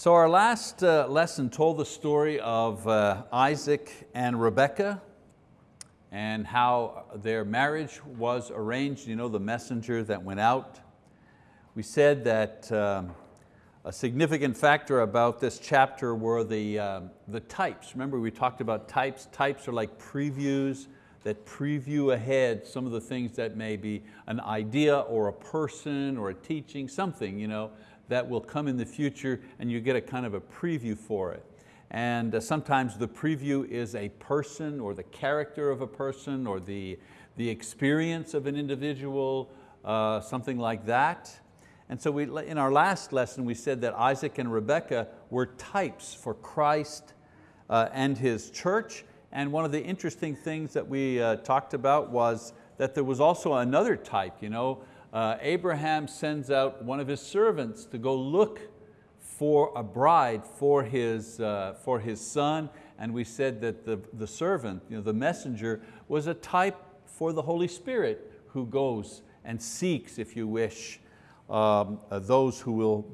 So our last uh, lesson told the story of uh, Isaac and Rebekah and how their marriage was arranged, you know, the messenger that went out. We said that um, a significant factor about this chapter were the, uh, the types. Remember we talked about types. Types are like previews that preview ahead some of the things that may be an idea or a person or a teaching, something. You know, that will come in the future and you get a kind of a preview for it. And uh, sometimes the preview is a person or the character of a person or the, the experience of an individual, uh, something like that. And so we, in our last lesson we said that Isaac and Rebekah were types for Christ uh, and His church. And one of the interesting things that we uh, talked about was that there was also another type. You know, uh, Abraham sends out one of his servants to go look for a bride for his, uh, for his son. And we said that the, the servant, you know, the messenger, was a type for the Holy Spirit who goes and seeks, if you wish, um, uh, those who will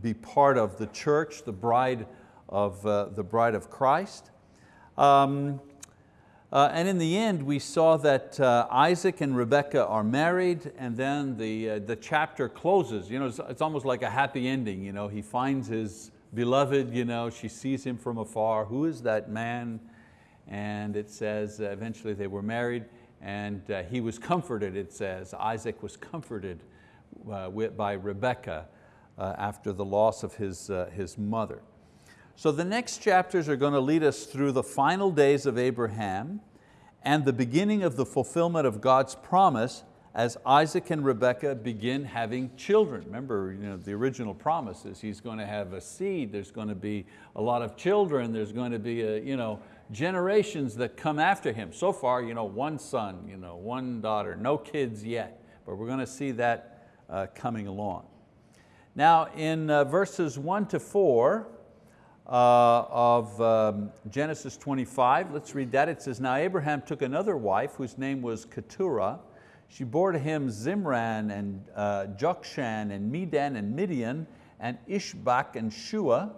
be part of the church, the bride of, uh, the bride of Christ. Um, uh, and in the end, we saw that uh, Isaac and Rebekah are married and then the, uh, the chapter closes. You know, it's, it's, almost like a happy ending. You know, he finds his beloved, you know, she sees him from afar. Who is that man? And it says uh, eventually they were married and uh, he was comforted, it says. Isaac was comforted uh, by Rebekah after the loss of his, his mother. So the next chapters are going to lead us through the final days of Abraham and the beginning of the fulfillment of God's promise as Isaac and Rebekah begin having children. Remember, you know, the original promise is he's going to have a seed, there's going to be a lot of children, there's going to be a, you know, generations that come after him. So far, you know, one son, you know, one daughter, no kids yet, but we're going to see that uh, coming along. Now in uh, verses one to four, uh, of um, Genesis 25. Let's read that. It says, now Abraham took another wife whose name was Keturah. She bore to him Zimran and uh, Jokshan and Medan and Midian and Ishbak and Shua.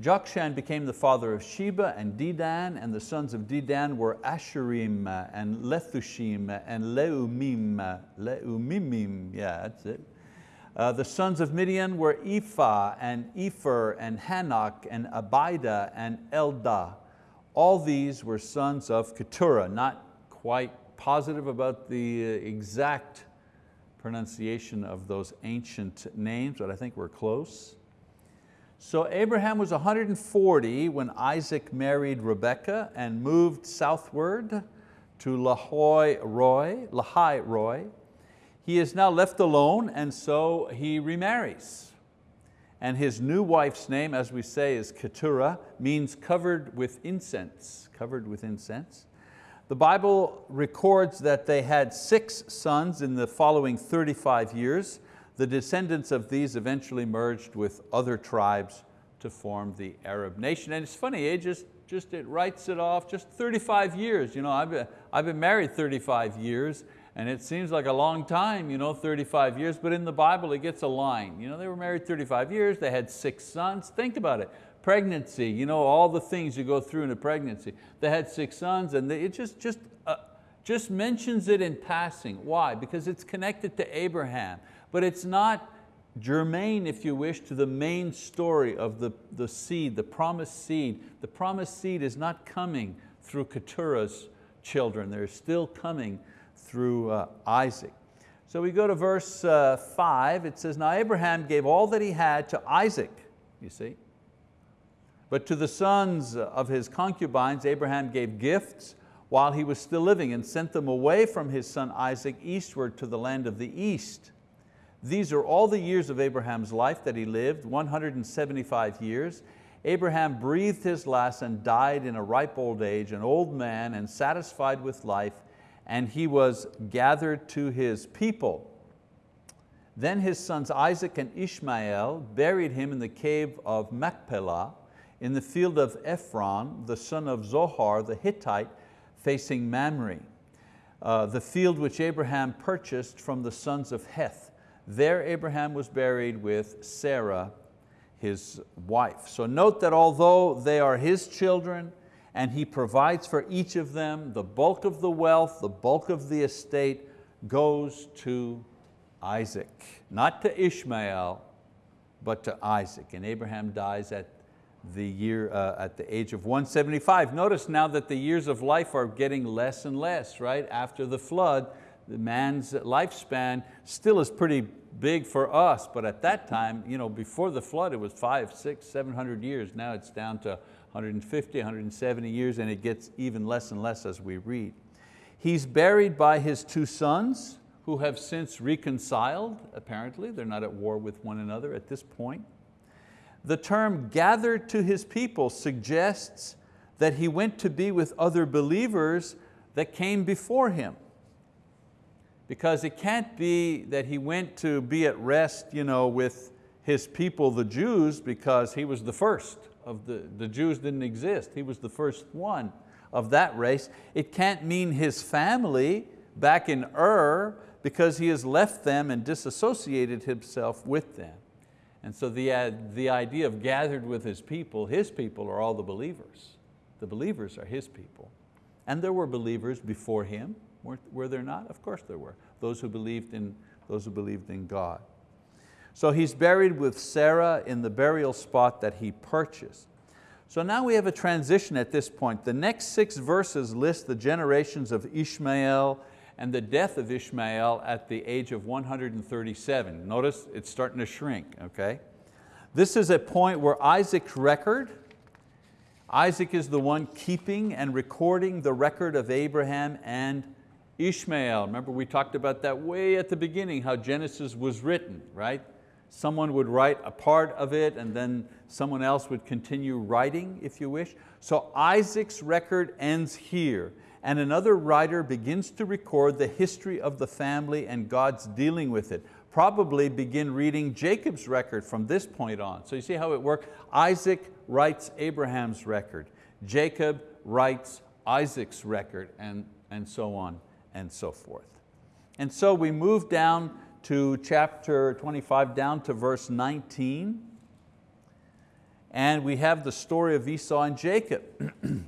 Jokshan became the father of Sheba and Dedan, and the sons of Dedan were Asshurim and Letushim and Leummim, Leumimim, yeah, that's it. Uh, the sons of Midian were Ephah and Epher and Hanoch and Abida and Eldaah. All these were sons of Keturah, not quite positive about the uh, exact pronunciation of those ancient names, but I think we're close. So Abraham was 140 when Isaac married Rebekah and moved southward to Lahoi Roy, Lahai Roi, he is now left alone and so he remarries. And his new wife's name, as we say, is Keturah, means covered with incense, covered with incense. The Bible records that they had six sons in the following 35 years. The descendants of these eventually merged with other tribes to form the Arab nation. And it's funny, it just, just it writes it off, just 35 years. You know, I've been, I've been married 35 years and it seems like a long time, you know, 35 years, but in the Bible it gets a line. You know, they were married 35 years, they had six sons. Think about it. Pregnancy, you know, all the things you go through in a pregnancy. They had six sons and they, it just, just, uh, just mentions it in passing. Why? Because it's connected to Abraham, but it's not germane, if you wish, to the main story of the, the seed, the promised seed. The promised seed is not coming through Keturah's children. They're still coming through uh, Isaac. So we go to verse uh, five, it says, now Abraham gave all that he had to Isaac, you see. But to the sons of his concubines, Abraham gave gifts while he was still living and sent them away from his son Isaac eastward to the land of the east. These are all the years of Abraham's life that he lived, 175 years. Abraham breathed his last and died in a ripe old age, an old man and satisfied with life, and he was gathered to his people. Then his sons Isaac and Ishmael buried him in the cave of Machpelah in the field of Ephron, the son of Zohar the Hittite, facing Mamre, uh, the field which Abraham purchased from the sons of Heth. There Abraham was buried with Sarah, his wife. So note that although they are his children and he provides for each of them, the bulk of the wealth, the bulk of the estate goes to Isaac, not to Ishmael, but to Isaac. And Abraham dies at the year uh, at the age of 175. Notice now that the years of life are getting less and less, right? After the flood, the man's lifespan still is pretty big for us, but at that time, you know, before the flood, it was five, six, 700 years. Now it's down to 150, 170 years, and it gets even less and less as we read. He's buried by his two sons, who have since reconciled, apparently. They're not at war with one another at this point. The term gathered to his people suggests that he went to be with other believers that came before him. Because it can't be that he went to be at rest you know, with his people, the Jews, because he was the first of the, the Jews didn't exist. He was the first one of that race. It can't mean his family back in Ur because he has left them and disassociated himself with them. And so the, uh, the idea of gathered with his people, his people are all the believers. The believers are his people. And there were believers before him, were, were there not? Of course there were. Those who believed in, those who believed in God. So he's buried with Sarah in the burial spot that he purchased. So now we have a transition at this point. The next six verses list the generations of Ishmael and the death of Ishmael at the age of 137. Notice it's starting to shrink, okay? This is a point where Isaac's record, Isaac is the one keeping and recording the record of Abraham and Ishmael. Remember we talked about that way at the beginning, how Genesis was written, right? Someone would write a part of it and then someone else would continue writing, if you wish. So Isaac's record ends here and another writer begins to record the history of the family and God's dealing with it. Probably begin reading Jacob's record from this point on. So you see how it worked? Isaac writes Abraham's record. Jacob writes Isaac's record and, and so on and so forth. And so we move down to chapter 25, down to verse 19. And we have the story of Esau and Jacob.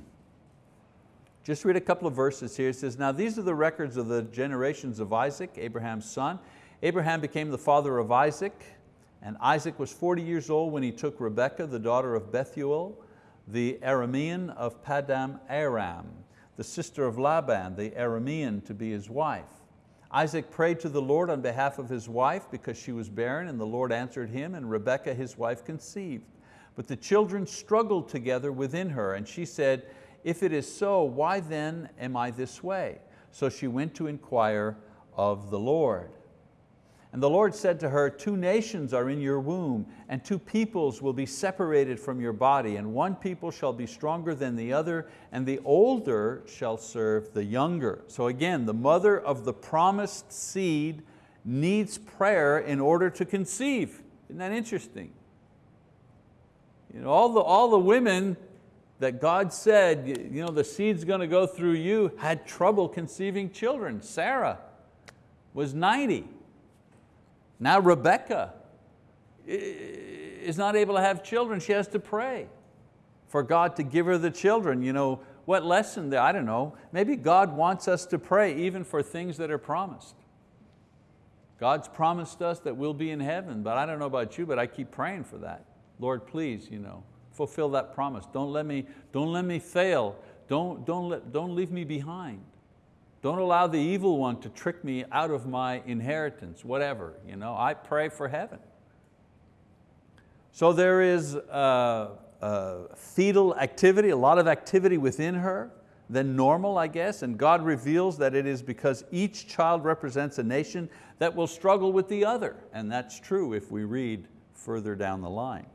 Just read a couple of verses here. It says, now these are the records of the generations of Isaac, Abraham's son. Abraham became the father of Isaac, and Isaac was 40 years old when he took Rebekah, the daughter of Bethuel, the Aramean of Paddan Aram, the sister of Laban, the Aramean, to be his wife. Isaac prayed to the Lord on behalf of his wife because she was barren, and the Lord answered him, and Rebekah, his wife, conceived. But the children struggled together within her, and she said, if it is so, why then am I this way? So she went to inquire of the Lord. And the Lord said to her, two nations are in your womb, and two peoples will be separated from your body, and one people shall be stronger than the other, and the older shall serve the younger. So again, the mother of the promised seed needs prayer in order to conceive. Isn't that interesting? You know, all, the, all the women that God said, you know, the seed's going to go through you, had trouble conceiving children. Sarah was 90. Now Rebekah is not able to have children. She has to pray for God to give her the children. You know, what lesson there? I don't know. Maybe God wants us to pray even for things that are promised. God's promised us that we'll be in heaven, but I don't know about you, but I keep praying for that. Lord, please, you know, fulfill that promise. Don't let me, don't let me fail. Don't, don't, let, don't leave me behind. Don't allow the evil one to trick me out of my inheritance, whatever. You know, I pray for heaven. So there is fetal activity, a lot of activity within her than normal, I guess, and God reveals that it is because each child represents a nation that will struggle with the other, and that's true if we read further down the line.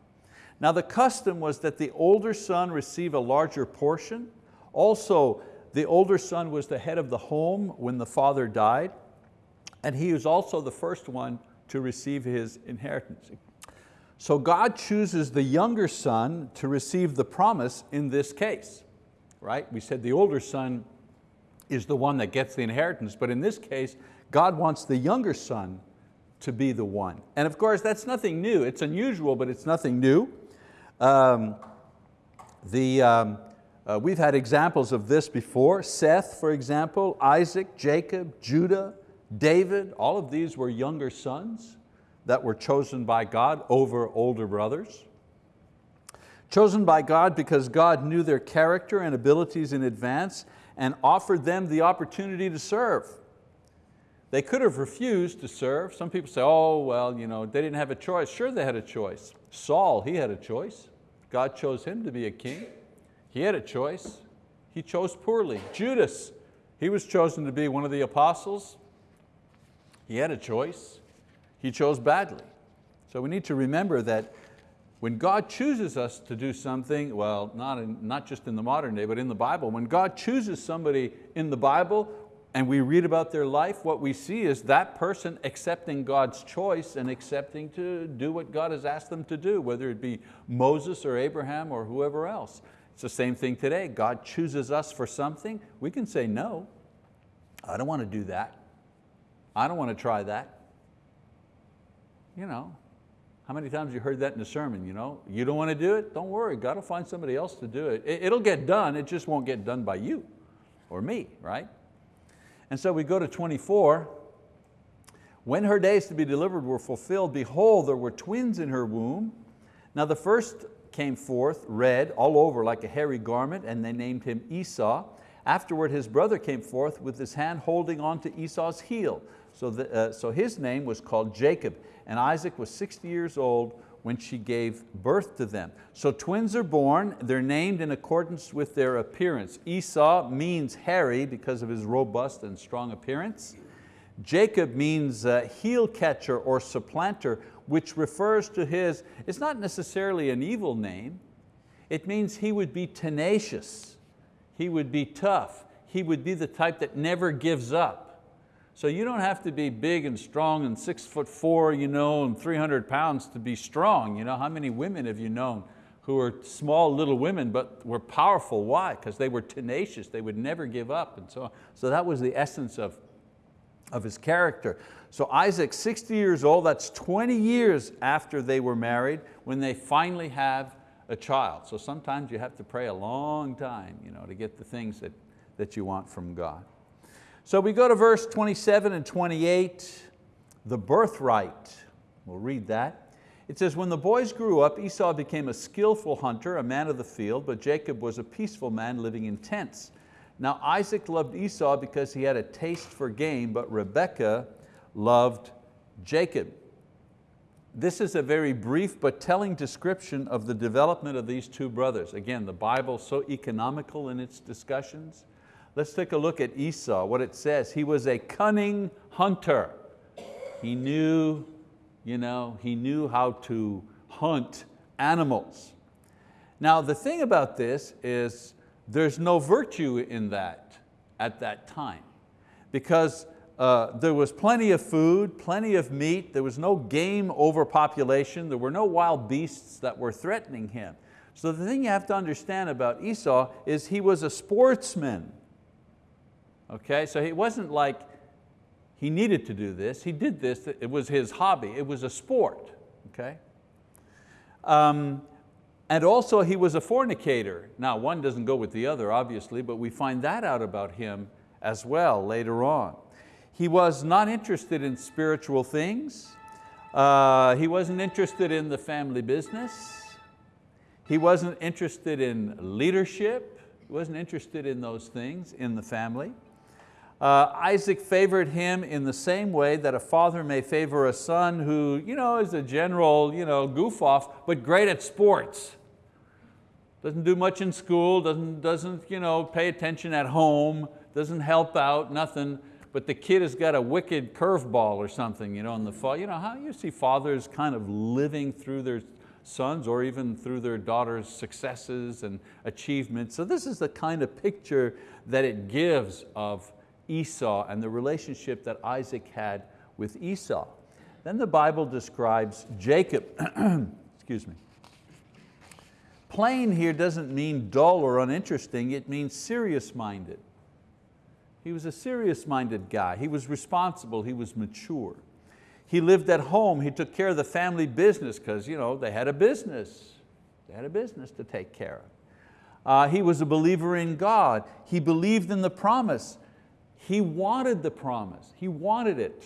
Now the custom was that the older son receive a larger portion. Also, the older son was the head of the home when the father died, and he was also the first one to receive his inheritance. So God chooses the younger son to receive the promise in this case. Right? We said the older son is the one that gets the inheritance, but in this case, God wants the younger son to be the one. And of course, that's nothing new. It's unusual, but it's nothing new. Um, the, um, uh, we've had examples of this before. Seth, for example, Isaac, Jacob, Judah, David, all of these were younger sons that were chosen by God over older brothers. Chosen by God because God knew their character and abilities in advance and offered them the opportunity to serve. They could have refused to serve. Some people say, oh, well, you know, they didn't have a choice. Sure they had a choice. Saul, he had a choice. God chose him to be a king. He had a choice. He chose poorly. Judas, he was chosen to be one of the apostles. He had a choice. He chose badly. So we need to remember that when God chooses us to do something, well, not, in, not just in the modern day, but in the Bible, when God chooses somebody in the Bible and we read about their life, what we see is that person accepting God's choice and accepting to do what God has asked them to do, whether it be Moses or Abraham or whoever else. It's the same thing today. God chooses us for something, we can say no. I don't want to do that. I don't want to try that. You know, how many times you heard that in a sermon? You, know? you don't want to do it? Don't worry, God will find somebody else to do it. It'll get done, it just won't get done by you or me, right? And so we go to 24. When her days to be delivered were fulfilled, behold, there were twins in her womb. Now the first came forth red all over like a hairy garment, and they named him Esau. Afterward his brother came forth with his hand holding on to Esau's heel. So, the, uh, so his name was called Jacob, and Isaac was 60 years old when she gave birth to them. So twins are born, they're named in accordance with their appearance. Esau means hairy because of his robust and strong appearance. Jacob means uh, heel catcher or supplanter, which refers to his, it's not necessarily an evil name, it means he would be tenacious, he would be tough, he would be the type that never gives up. So you don't have to be big and strong and six foot four you know, and 300 pounds to be strong. You know, how many women have you known who were small little women but were powerful? Why? Because they were tenacious, they would never give up and so on. So that was the essence of, of his character. So Isaac, 60 years old, that's 20 years after they were married when they finally have a child. So sometimes you have to pray a long time you know, to get the things that, that you want from God. So we go to verse 27 and 28, the birthright. We'll read that. It says, when the boys grew up, Esau became a skillful hunter, a man of the field, but Jacob was a peaceful man living in tents. Now Isaac loved Esau because he had a taste for game, but Rebekah loved Jacob. This is a very brief but telling description of the development of these two brothers. Again, the Bible so economical in its discussions. Let's take a look at Esau, what it says. He was a cunning hunter. He knew, you know, he knew how to hunt animals. Now the thing about this is there's no virtue in that at that time because uh, there was plenty of food, plenty of meat, there was no game overpopulation, there were no wild beasts that were threatening him. So the thing you have to understand about Esau is he was a sportsman. Okay, so he wasn't like he needed to do this, he did this, it was his hobby, it was a sport. Okay? Um, and also he was a fornicator. Now one doesn't go with the other obviously, but we find that out about him as well later on. He was not interested in spiritual things. Uh, he wasn't interested in the family business. He wasn't interested in leadership. He wasn't interested in those things in the family. Uh, Isaac favored him in the same way that a father may favor a son who you know, is a general you know, goof off, but great at sports. Doesn't do much in school, doesn't, doesn't you know, pay attention at home, doesn't help out, nothing, but the kid has got a wicked curveball or something you know, in the fall. You know how you see fathers kind of living through their sons or even through their daughters' successes and achievements. So this is the kind of picture that it gives of Esau and the relationship that Isaac had with Esau. Then the Bible describes Jacob, excuse me. Plain here doesn't mean dull or uninteresting, it means serious-minded. He was a serious-minded guy. He was responsible, he was mature. He lived at home, he took care of the family business because you know, they had a business. They had a business to take care of. Uh, he was a believer in God. He believed in the promise. He wanted the promise, he wanted it.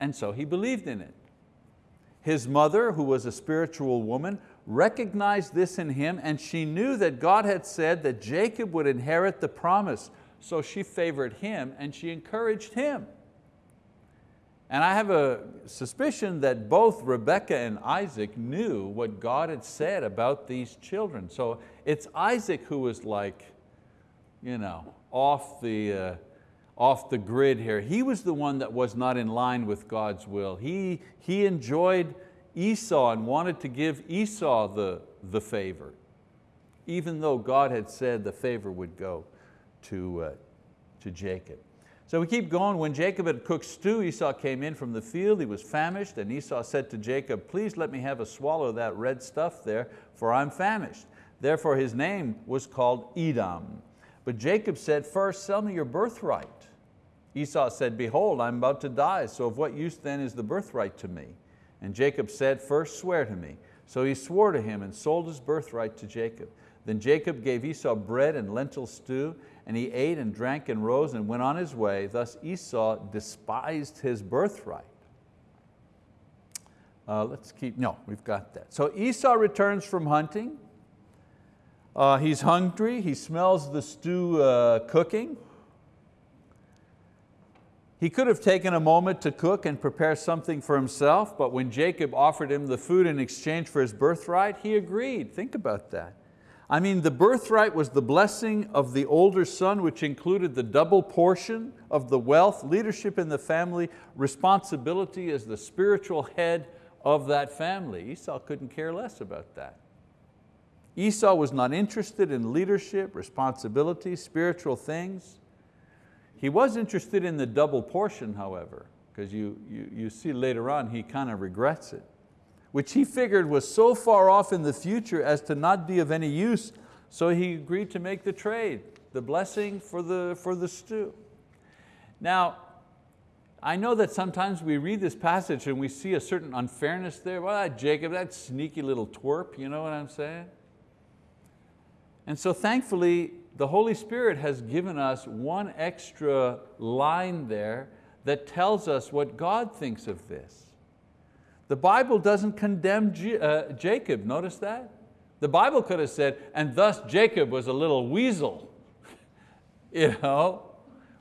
And so he believed in it. His mother, who was a spiritual woman, recognized this in him and she knew that God had said that Jacob would inherit the promise. So she favored him and she encouraged him. And I have a suspicion that both Rebekah and Isaac knew what God had said about these children. So it's Isaac who was like, you know, off the, uh, off the grid here. He was the one that was not in line with God's will. He, he enjoyed Esau and wanted to give Esau the, the favor, even though God had said the favor would go to, uh, to Jacob. So we keep going. When Jacob had cooked stew, Esau came in from the field. He was famished, and Esau said to Jacob, please let me have a swallow of that red stuff there, for I'm famished. Therefore his name was called Edom. But Jacob said, first sell me your birthright. Esau said, behold, I'm about to die, so of what use then is the birthright to me? And Jacob said, first swear to me. So he swore to him and sold his birthright to Jacob. Then Jacob gave Esau bread and lentil stew, and he ate and drank and rose and went on his way. Thus Esau despised his birthright. Uh, let's keep, no, we've got that. So Esau returns from hunting. Uh, he's hungry, he smells the stew uh, cooking. He could have taken a moment to cook and prepare something for himself, but when Jacob offered him the food in exchange for his birthright, he agreed. Think about that. I mean, the birthright was the blessing of the older son, which included the double portion of the wealth, leadership in the family, responsibility as the spiritual head of that family. Esau couldn't care less about that. Esau was not interested in leadership, responsibility, spiritual things. He was interested in the double portion, however, because you, you, you see later on he kind of regrets it which he figured was so far off in the future as to not be of any use, so he agreed to make the trade, the blessing for the, for the stew. Now, I know that sometimes we read this passage and we see a certain unfairness there. Well, Jacob, that sneaky little twerp, you know what I'm saying? And so thankfully, the Holy Spirit has given us one extra line there that tells us what God thinks of this. The Bible doesn't condemn uh, Jacob, notice that? The Bible could have said, and thus Jacob was a little weasel, you know?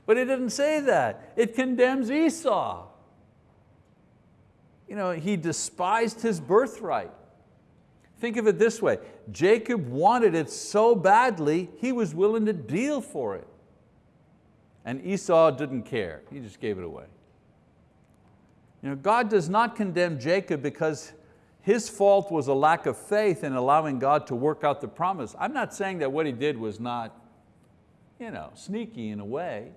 But it didn't say that. It condemns Esau. You know, he despised his birthright. Think of it this way, Jacob wanted it so badly, he was willing to deal for it. And Esau didn't care, he just gave it away. You know, God does not condemn Jacob because his fault was a lack of faith in allowing God to work out the promise. I'm not saying that what he did was not you know, sneaky in a way,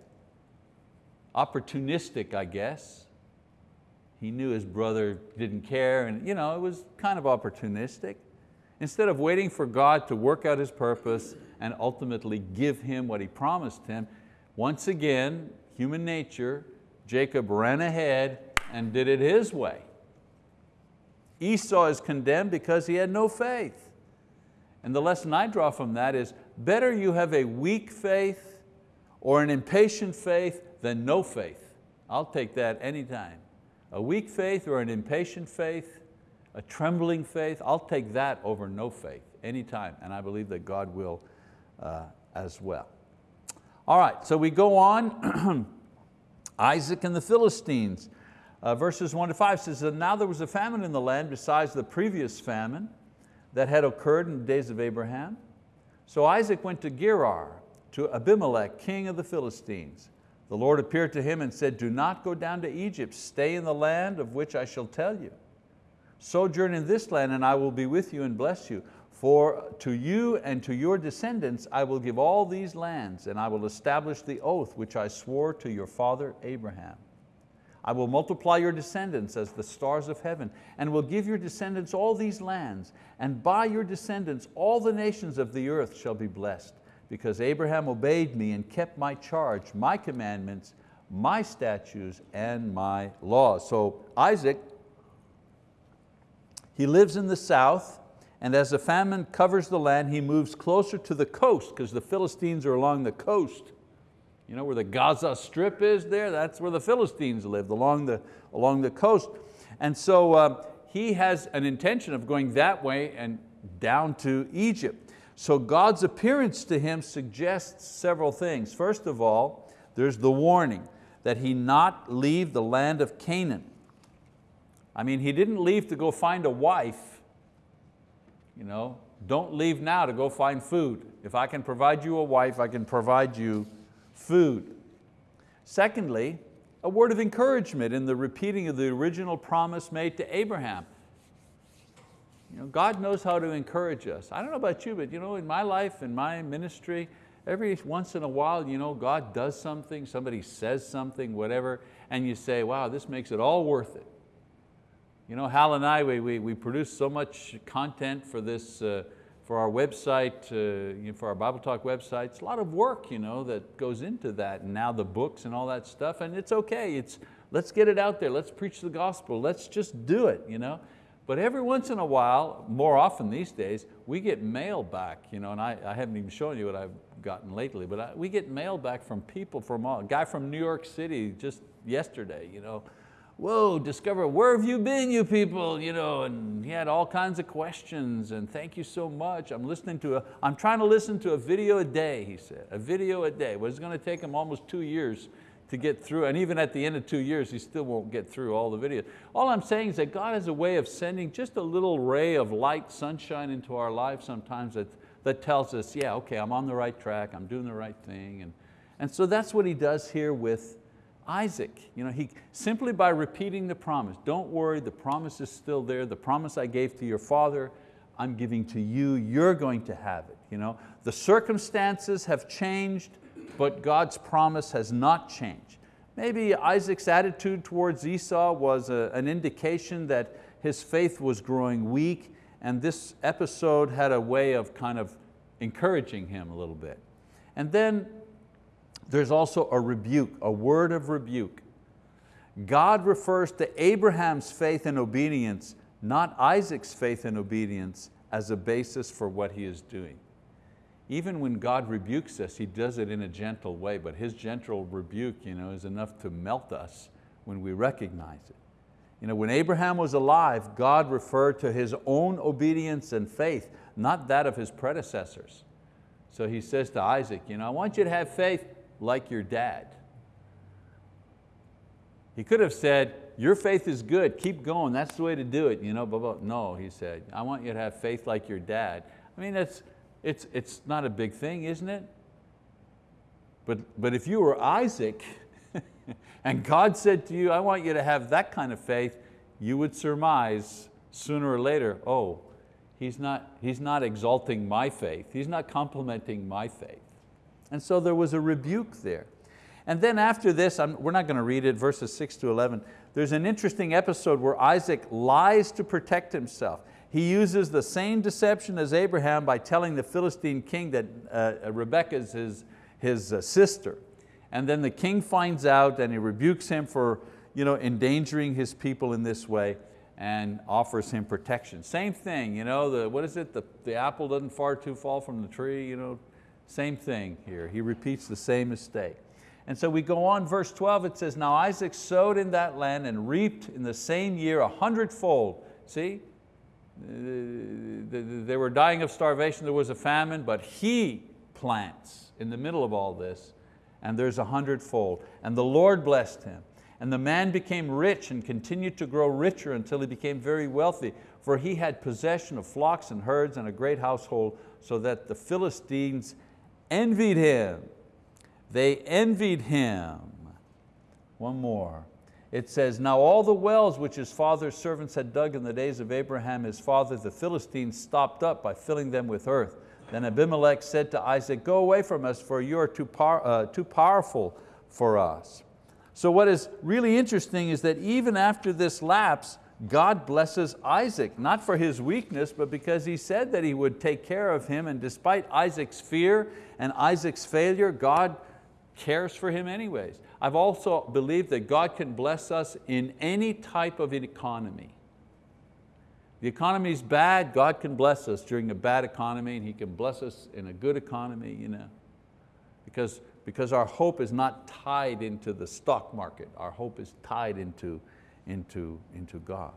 opportunistic, I guess. He knew his brother didn't care and you know, it was kind of opportunistic. Instead of waiting for God to work out His purpose and ultimately give him what He promised him, once again, human nature, Jacob ran ahead and did it his way. Esau is condemned because he had no faith. And the lesson I draw from that is better you have a weak faith or an impatient faith than no faith. I'll take that anytime. A weak faith or an impatient faith, a trembling faith, I'll take that over no faith anytime. And I believe that God will uh, as well. All right, so we go on. Isaac and the Philistines. Uh, verses one to five says that now there was a famine in the land besides the previous famine that had occurred in the days of Abraham. So Isaac went to Gerar, to Abimelech, king of the Philistines. The Lord appeared to him and said, do not go down to Egypt, stay in the land of which I shall tell you. Sojourn in this land and I will be with you and bless you. For to you and to your descendants I will give all these lands and I will establish the oath which I swore to your father Abraham. I will multiply your descendants as the stars of heaven, and will give your descendants all these lands, and by your descendants all the nations of the earth shall be blessed, because Abraham obeyed me and kept my charge, my commandments, my statutes and my laws. So Isaac, he lives in the south, and as the famine covers the land, he moves closer to the coast because the Philistines are along the coast. You know where the Gaza Strip is there? That's where the Philistines lived, along the, along the coast. And so uh, he has an intention of going that way and down to Egypt. So God's appearance to him suggests several things. First of all, there's the warning that he not leave the land of Canaan. I mean, he didn't leave to go find a wife. You know, don't leave now to go find food. If I can provide you a wife, I can provide you food. Secondly, a word of encouragement in the repeating of the original promise made to Abraham. You know, God knows how to encourage us. I don't know about you, but you know, in my life, in my ministry, every once in a while, you know, God does something, somebody says something, whatever, and you say, wow, this makes it all worth it. You know, Hal and I, we, we, we produce so much content for this, uh, for our website, uh, you know, for our Bible Talk website. It's a lot of work you know, that goes into that, and now the books and all that stuff, and it's okay. It's, let's get it out there, let's preach the gospel, let's just do it. You know? But every once in a while, more often these days, we get mail back, you know, and I, I haven't even shown you what I've gotten lately, but I, we get mail back from people from, all, a guy from New York City just yesterday, you know, whoa, discover, where have you been, you people? You know, and he had all kinds of questions and thank you so much. I'm listening to a, I'm trying to listen to a video a day, he said, a video a day. Well, it's going to take him almost two years to get through, and even at the end of two years, he still won't get through all the videos. All I'm saying is that God has a way of sending just a little ray of light, sunshine into our lives sometimes that that tells us, yeah, okay, I'm on the right track, I'm doing the right thing. And, and so that's what he does here with Isaac. You know, he, simply by repeating the promise, don't worry, the promise is still there, the promise I gave to your father, I'm giving to you, you're going to have it. You know? The circumstances have changed, but God's promise has not changed. Maybe Isaac's attitude towards Esau was a, an indication that his faith was growing weak and this episode had a way of kind of encouraging him a little bit. And then there's also a rebuke, a word of rebuke. God refers to Abraham's faith and obedience, not Isaac's faith and obedience, as a basis for what he is doing. Even when God rebukes us, He does it in a gentle way, but His gentle rebuke you know, is enough to melt us when we recognize it. You know, when Abraham was alive, God referred to his own obedience and faith, not that of his predecessors. So he says to Isaac, you know, I want you to have faith like your dad. He could have said, your faith is good, keep going, that's the way to do it. You know, blah, blah. No, he said, I want you to have faith like your dad. I mean, it's, it's, it's not a big thing, isn't it? But, but if you were Isaac, and God said to you, I want you to have that kind of faith, you would surmise sooner or later, oh, he's not, he's not exalting my faith, he's not complimenting my faith. And so there was a rebuke there. And then after this, I'm, we're not going to read it, verses six to 11, there's an interesting episode where Isaac lies to protect himself. He uses the same deception as Abraham by telling the Philistine king that uh, Rebekah is his, his uh, sister. And then the king finds out and he rebukes him for you know, endangering his people in this way and offers him protection. Same thing, you know, the, what is it, the, the apple doesn't far too fall from the tree, you know, same thing here. He repeats the same mistake. And so we go on, verse 12, it says, Now Isaac sowed in that land and reaped in the same year a hundredfold. See, they were dying of starvation, there was a famine, but he plants in the middle of all this and there's a hundredfold. And the Lord blessed him. And the man became rich and continued to grow richer until he became very wealthy, for he had possession of flocks and herds and a great household, so that the Philistines envied him. They envied him. One more. It says, now all the wells which his father's servants had dug in the days of Abraham, his father, the Philistines stopped up by filling them with earth. Then Abimelech said to Isaac, go away from us for you are too, uh, too powerful for us. So what is really interesting is that even after this lapse, God blesses Isaac, not for his weakness, but because he said that he would take care of him, and despite Isaac's fear and Isaac's failure, God cares for him anyways. I've also believed that God can bless us in any type of economy. The economy is bad, God can bless us during a bad economy and He can bless us in a good economy, you know. Because, because our hope is not tied into the stock market, our hope is tied into, into, into God.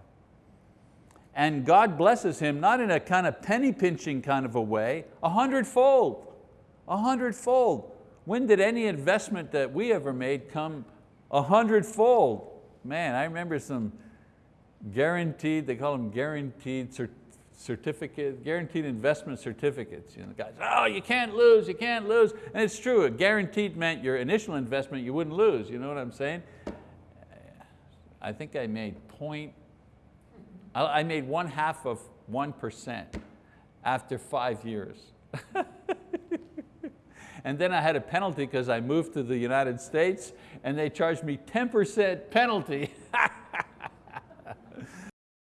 And God blesses him not in a kind of penny pinching kind of a way, a hundredfold, a hundredfold. When did any investment that we ever made come a hundredfold? Man, I remember some guaranteed, they call them guaranteed cert certificate, guaranteed investment certificates. You know, guys, oh, you can't lose, you can't lose. And it's true, a guaranteed meant your initial investment you wouldn't lose, you know what I'm saying? I think I made point, I made one half of 1% after five years. And then I had a penalty because I moved to the United States and they charged me 10% penalty.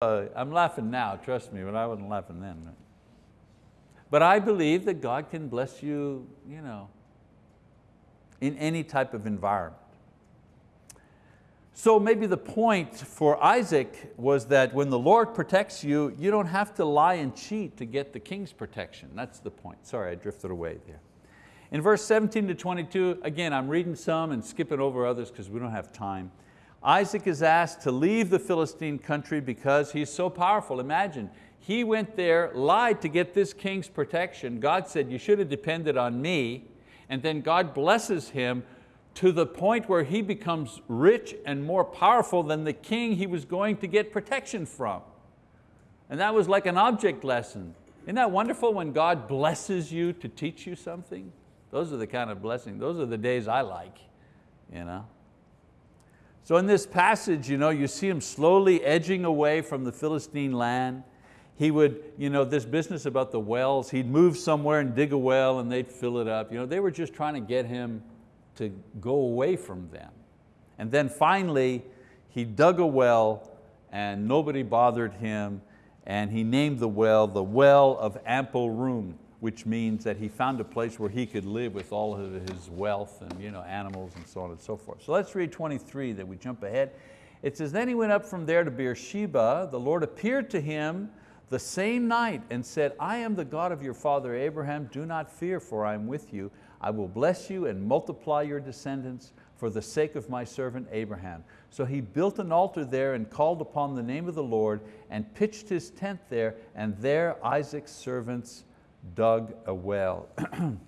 uh, I'm laughing now, trust me, but I wasn't laughing then. But I believe that God can bless you, you know, in any type of environment. So maybe the point for Isaac was that when the Lord protects you, you don't have to lie and cheat to get the king's protection. That's the point. Sorry, I drifted away there. In verse 17 to 22, again, I'm reading some and skipping over others because we don't have time. Isaac is asked to leave the Philistine country because he's so powerful. Imagine, he went there, lied to get this king's protection. God said, you should have depended on me. And then God blesses him to the point where he becomes rich and more powerful than the king he was going to get protection from. And that was like an object lesson. Isn't that wonderful when God blesses you to teach you something? Those are the kind of blessings, those are the days I like. You know? So in this passage, you, know, you see him slowly edging away from the Philistine land. He would, you know, this business about the wells, he'd move somewhere and dig a well and they'd fill it up. You know, they were just trying to get him to go away from them. And then finally, he dug a well and nobody bothered him and he named the well the well of ample room which means that he found a place where he could live with all of his wealth and you know, animals and so on and so forth. So let's read 23, that we jump ahead. It says, then he went up from there to Beersheba. The Lord appeared to him the same night and said, I am the God of your father Abraham. Do not fear, for I am with you. I will bless you and multiply your descendants for the sake of my servant Abraham. So he built an altar there and called upon the name of the Lord and pitched his tent there, and there Isaac's servants dug a well.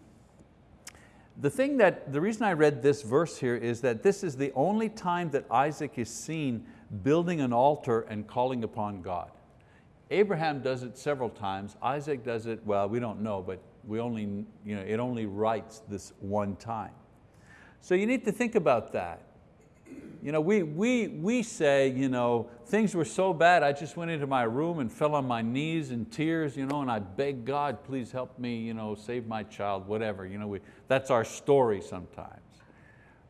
the thing that, the reason I read this verse here is that this is the only time that Isaac is seen building an altar and calling upon God. Abraham does it several times. Isaac does it, well, we don't know, but we only, you know, it only writes this one time. So you need to think about that. You know, we, we, we say, you know, things were so bad, I just went into my room and fell on my knees in tears, you know, and I begged God, please help me, you know, save my child, whatever. You know, we, that's our story sometimes.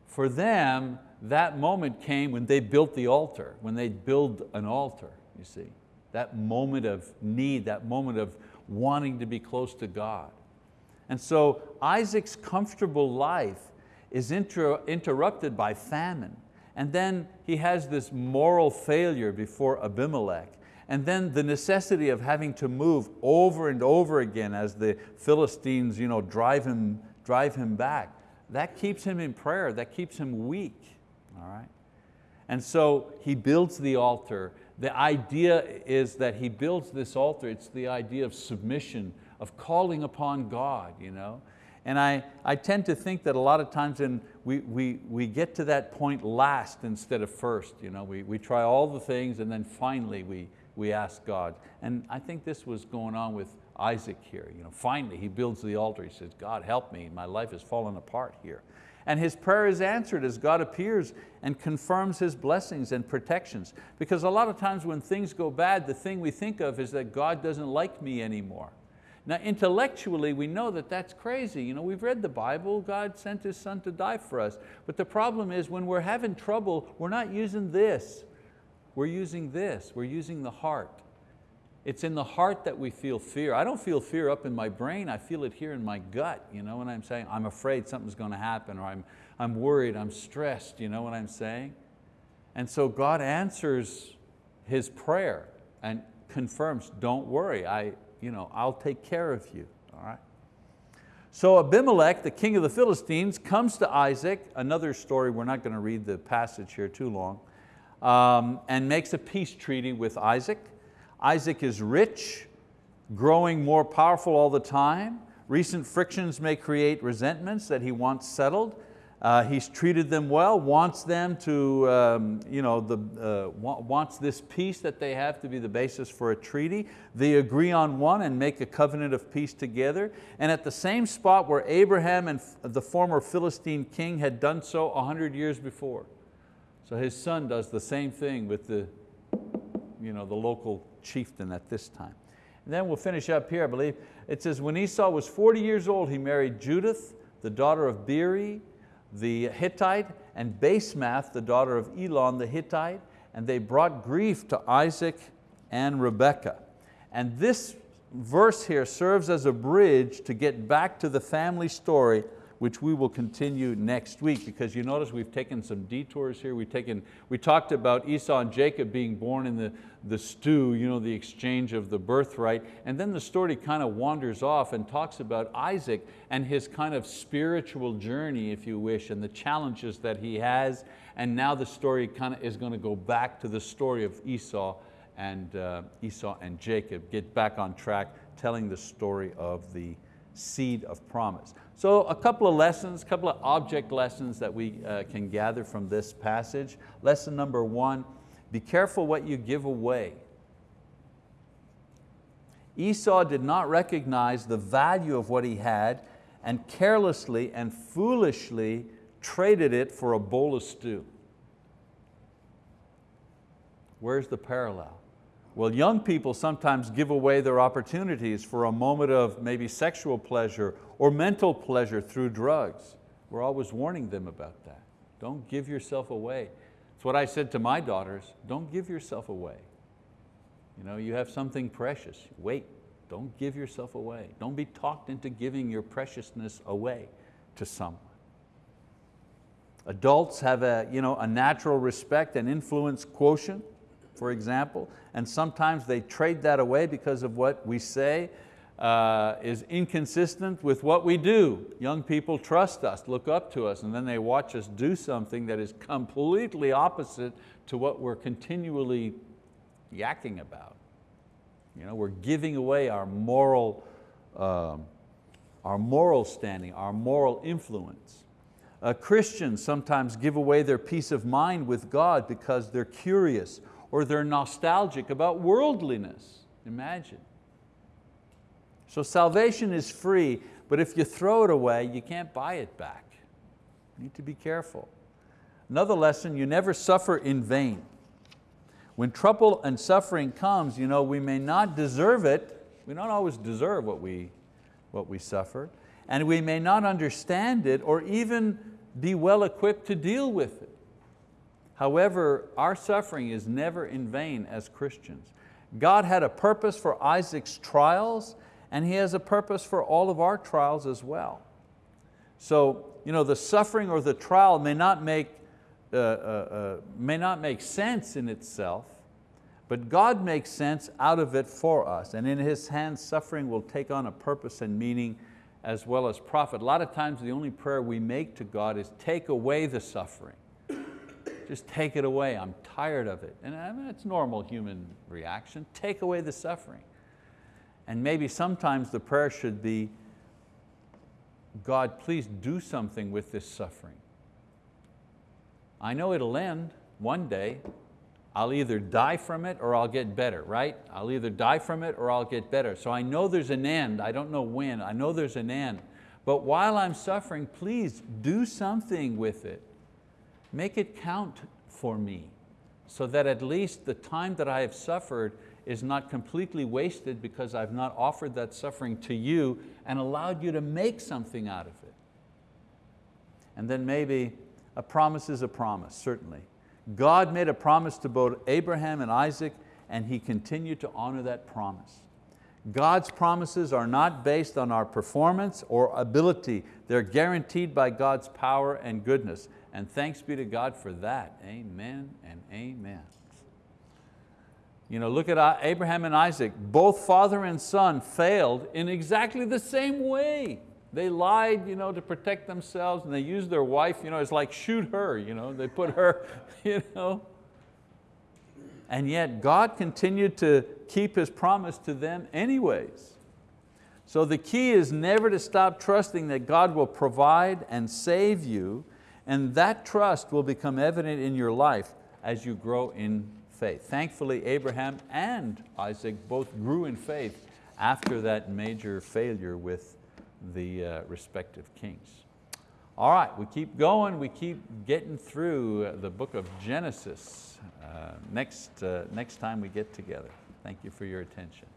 For them, that moment came when they built the altar, when they build an altar, you see. That moment of need, that moment of wanting to be close to God. And so Isaac's comfortable life is inter interrupted by famine. And then he has this moral failure before Abimelech. And then the necessity of having to move over and over again as the Philistines you know, drive, him, drive him back. That keeps him in prayer, that keeps him weak. All right? And so he builds the altar. The idea is that he builds this altar, it's the idea of submission, of calling upon God. You know? And I, I tend to think that a lot of times in, we, we, we get to that point last instead of first. You know? we, we try all the things and then finally we, we ask God. And I think this was going on with Isaac here. You know, finally he builds the altar. He says, God help me, my life has fallen apart here. And his prayer is answered as God appears and confirms His blessings and protections. Because a lot of times when things go bad, the thing we think of is that God doesn't like me anymore. Now intellectually we know that that's crazy. You know, we've read the Bible, God sent His Son to die for us. But the problem is when we're having trouble, we're not using this. We're using this, we're using the heart. It's in the heart that we feel fear. I don't feel fear up in my brain, I feel it here in my gut. You know what I'm saying? I'm afraid something's going to happen or I'm, I'm worried, I'm stressed, you know what I'm saying? And so God answers his prayer and confirms, don't worry, I, you know, I'll take care of you, all right? So Abimelech, the king of the Philistines, comes to Isaac, another story, we're not going to read the passage here too long, um, and makes a peace treaty with Isaac. Isaac is rich, growing more powerful all the time. Recent frictions may create resentments that he wants settled. Uh, he's treated them well, wants them to, um, you know, the, uh, wants this peace that they have to be the basis for a treaty. They agree on one and make a covenant of peace together. And at the same spot where Abraham and the former Philistine king had done so a hundred years before. So his son does the same thing with the, you know, the local chieftain at this time. And then we'll finish up here, I believe. It says, when Esau was 40 years old, he married Judith, the daughter of Beeri, the Hittite, and Basemath, the daughter of Elon the Hittite, and they brought grief to Isaac and Rebekah. And this verse here serves as a bridge to get back to the family story which we will continue next week because you notice we've taken some detours here. We've taken, we talked about Esau and Jacob being born in the, the stew, you know, the exchange of the birthright, and then the story kind of wanders off and talks about Isaac and his kind of spiritual journey, if you wish, and the challenges that he has, and now the story kind of is going to go back to the story of Esau and uh, Esau and Jacob, get back on track, telling the story of the seed of promise. So a couple of lessons, a couple of object lessons that we uh, can gather from this passage. Lesson number one, be careful what you give away. Esau did not recognize the value of what he had and carelessly and foolishly traded it for a bowl of stew. Where's the parallel? Well, young people sometimes give away their opportunities for a moment of maybe sexual pleasure or mental pleasure through drugs. We're always warning them about that. Don't give yourself away. It's what I said to my daughters, don't give yourself away. You know, you have something precious, wait, don't give yourself away. Don't be talked into giving your preciousness away to someone. Adults have a, you know, a natural respect and influence quotient for example, and sometimes they trade that away because of what we say uh, is inconsistent with what we do. Young people trust us, look up to us, and then they watch us do something that is completely opposite to what we're continually yakking about. You know, we're giving away our moral, um, our moral standing, our moral influence. Uh, Christians sometimes give away their peace of mind with God because they're curious or they're nostalgic about worldliness. Imagine. So salvation is free, but if you throw it away, you can't buy it back. You need to be careful. Another lesson, you never suffer in vain. When trouble and suffering comes, you know, we may not deserve it. We don't always deserve what we, what we suffer. And we may not understand it or even be well equipped to deal with it. However, our suffering is never in vain as Christians. God had a purpose for Isaac's trials and He has a purpose for all of our trials as well. So you know, the suffering or the trial may not make, uh, uh, uh, may not make sense in itself, but God makes sense out of it for us. And in His hands, suffering will take on a purpose and meaning as well as profit. A lot of times the only prayer we make to God is take away the suffering. Just take it away, I'm tired of it. And I mean, it's normal human reaction, take away the suffering. And maybe sometimes the prayer should be, God, please do something with this suffering. I know it'll end one day. I'll either die from it or I'll get better, right? I'll either die from it or I'll get better. So I know there's an end. I don't know when. I know there's an end. But while I'm suffering, please do something with it make it count for me so that at least the time that I have suffered is not completely wasted because I've not offered that suffering to you and allowed you to make something out of it. And then maybe a promise is a promise, certainly. God made a promise to both Abraham and Isaac and he continued to honor that promise. God's promises are not based on our performance or ability. They're guaranteed by God's power and goodness. And thanks be to God for that. Amen and amen. You know, look at Abraham and Isaac. Both father and son failed in exactly the same way. They lied you know, to protect themselves and they used their wife, you know, it's like shoot her. You know, they put her, you know. And yet God continued to keep His promise to them anyways. So the key is never to stop trusting that God will provide and save you and that trust will become evident in your life as you grow in faith. Thankfully, Abraham and Isaac both grew in faith after that major failure with the uh, respective kings. All right, we keep going, we keep getting through the book of Genesis uh, next, uh, next time we get together. Thank you for your attention.